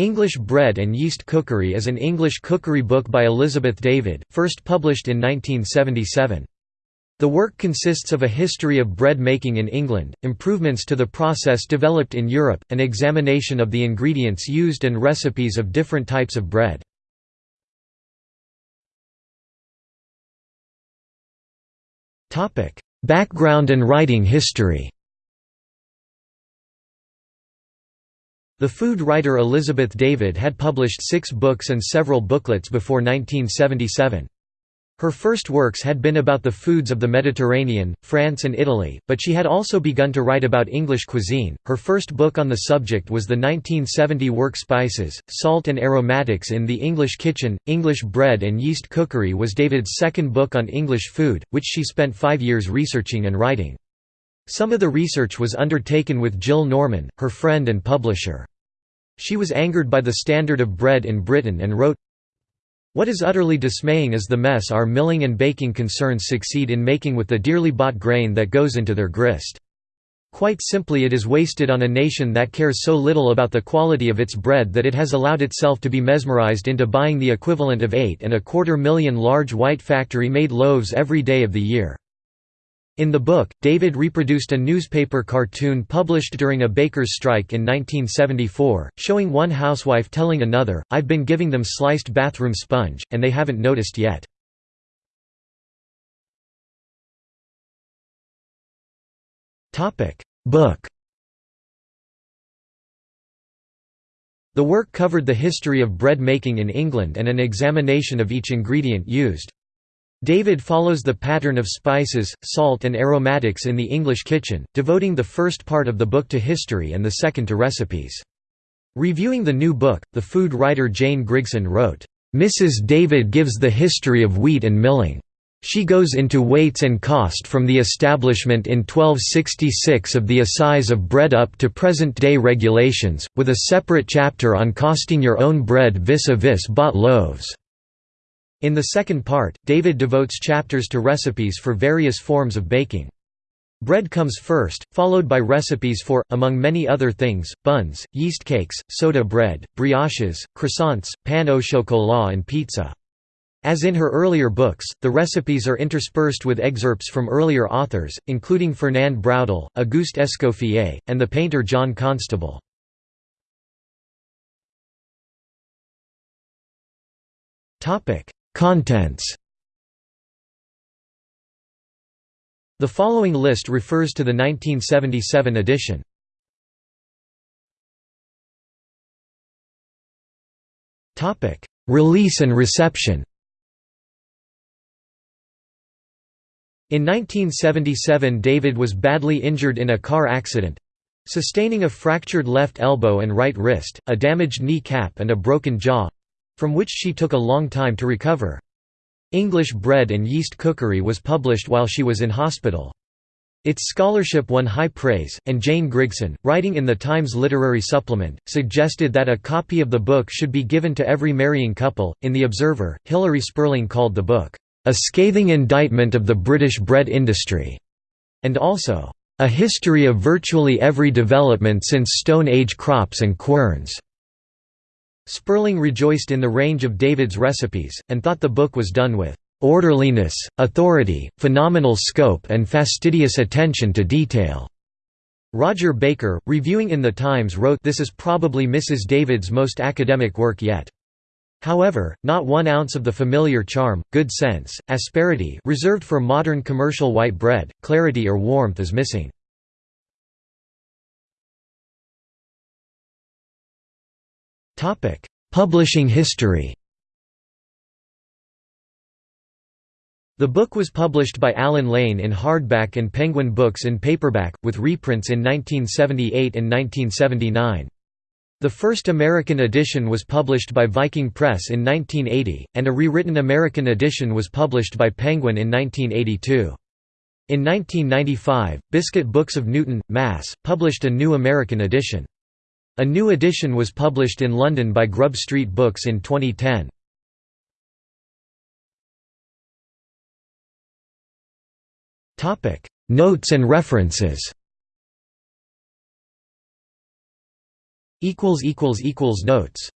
English Bread and Yeast Cookery is an English cookery book by Elizabeth David, first published in 1977. The work consists of a history of bread making in England, improvements to the process developed in Europe, an examination of the ingredients used and recipes of different types of bread. Background and writing history The food writer Elizabeth David had published six books and several booklets before 1977. Her first works had been about the foods of the Mediterranean, France and Italy, but she had also begun to write about English cuisine. Her first book on the subject was the 1970 work Spices, Salt and Aromatics in the English Kitchen. English Bread and Yeast Cookery was David's second book on English food, which she spent five years researching and writing. Some of the research was undertaken with Jill Norman, her friend and publisher. She was angered by the standard of bread in Britain and wrote, What is utterly dismaying is the mess our milling and baking concerns succeed in making with the dearly bought grain that goes into their grist. Quite simply it is wasted on a nation that cares so little about the quality of its bread that it has allowed itself to be mesmerized into buying the equivalent of eight and a quarter million large white factory-made loaves every day of the year. In the book, David reproduced a newspaper cartoon published during a baker's strike in 1974, showing one housewife telling another, I've been giving them sliced bathroom sponge, and they haven't noticed yet. Book The work covered the history of bread making in England and an examination of each ingredient used. David follows the pattern of spices, salt and aromatics in the English kitchen, devoting the first part of the book to history and the second to recipes. Reviewing the new book, the food writer Jane Grigson wrote, "...Mrs. David gives the history of wheat and milling. She goes into weights and cost from the establishment in 1266 of the assize of bread up to present-day regulations, with a separate chapter on costing your own bread vis-a-vis -vis bought loaves." In the second part, David devotes chapters to recipes for various forms of baking. Bread comes first, followed by recipes for, among many other things, buns, yeast cakes, soda bread, brioches, croissants, pain au chocolat and pizza. As in her earlier books, the recipes are interspersed with excerpts from earlier authors, including Fernand Braudel, Auguste Escoffier, and the painter John Constable. Contents. The following list refers to the 1977 edition. Release and reception. In 1977 David was badly injured in a car accident—sustaining a fractured left elbow and right wrist, a damaged knee cap and a broken jaw, from which she took a long time to recover. English Bread and Yeast Cookery was published while she was in hospital. Its scholarship won high praise, and Jane Grigson, writing in the Times Literary Supplement, suggested that a copy of the book should be given to every marrying couple. In The Observer, Hilary Spurling called the book, a scathing indictment of the British bread industry, and also, a history of virtually every development since Stone Age crops and querns. Spurling rejoiced in the range of David's recipes, and thought the book was done with "...orderliness, authority, phenomenal scope and fastidious attention to detail." Roger Baker, reviewing in The Times wrote this is probably Mrs. David's most academic work yet. However, not one ounce of the familiar charm, good sense, asperity reserved for modern commercial white bread, clarity or warmth is missing. Publishing history The book was published by Allen Lane in hardback and Penguin Books in paperback, with reprints in 1978 and 1979. The first American edition was published by Viking Press in 1980, and a rewritten American edition was published by Penguin in 1982. In 1995, Biscuit Books of Newton, Mass., published a new American edition. A new edition was published in London by Grub Street Books in 2010. Notes and references Notes